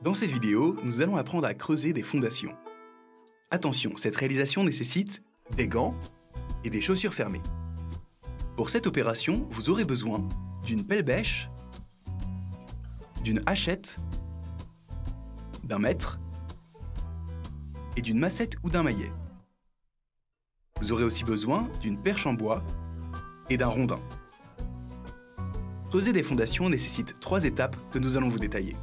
Dans cette vidéo, nous allons apprendre à creuser des fondations. Attention, cette réalisation nécessite des gants et des chaussures fermées. Pour cette opération, vous aurez besoin d'une pelle bêche, d'une hachette, d'un mètre et d'une massette ou d'un maillet. Vous aurez aussi besoin d'une perche en bois et d'un rondin. Creuser des fondations nécessite trois étapes que nous allons vous détailler.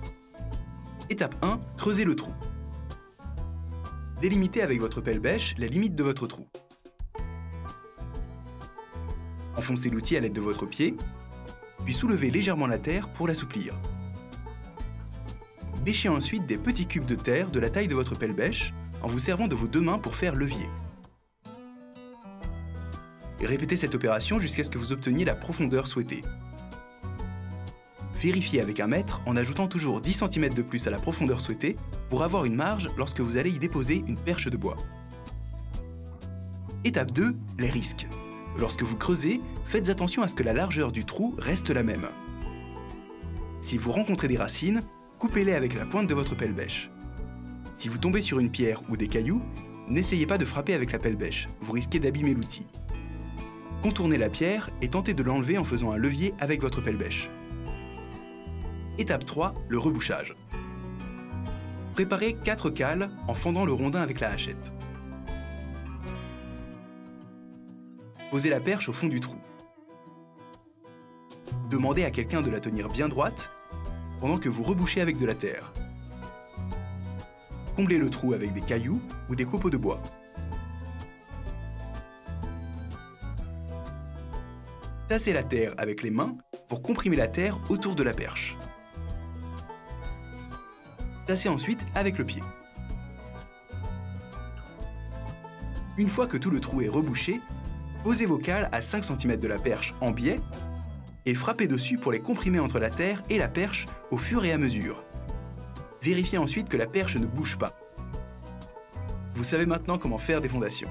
Étape 1, creusez le trou. Délimitez avec votre pelle bêche la limite de votre trou. Enfoncez l'outil à l'aide de votre pied, puis soulevez légèrement la terre pour l'assouplir. Bêchez ensuite des petits cubes de terre de la taille de votre pelle bêche en vous servant de vos deux mains pour faire levier. Répétez cette opération jusqu'à ce que vous obteniez la profondeur souhaitée. Vérifiez avec un mètre en ajoutant toujours 10 cm de plus à la profondeur souhaitée pour avoir une marge lorsque vous allez y déposer une perche de bois. Étape 2, les risques. Lorsque vous creusez, faites attention à ce que la largeur du trou reste la même. Si vous rencontrez des racines, coupez-les avec la pointe de votre pelle bêche. Si vous tombez sur une pierre ou des cailloux, n'essayez pas de frapper avec la pelle bêche, vous risquez d'abîmer l'outil. Contournez la pierre et tentez de l'enlever en faisant un levier avec votre pelle bêche. Étape 3, le rebouchage. Préparez 4 cales en fendant le rondin avec la hachette. Posez la perche au fond du trou. Demandez à quelqu'un de la tenir bien droite pendant que vous rebouchez avec de la terre. Comblez le trou avec des cailloux ou des copeaux de bois. Tassez la terre avec les mains pour comprimer la terre autour de la perche. Tassez ensuite avec le pied. Une fois que tout le trou est rebouché, posez vos cales à 5 cm de la perche en biais et frappez dessus pour les comprimer entre la terre et la perche au fur et à mesure. Vérifiez ensuite que la perche ne bouge pas. Vous savez maintenant comment faire des fondations.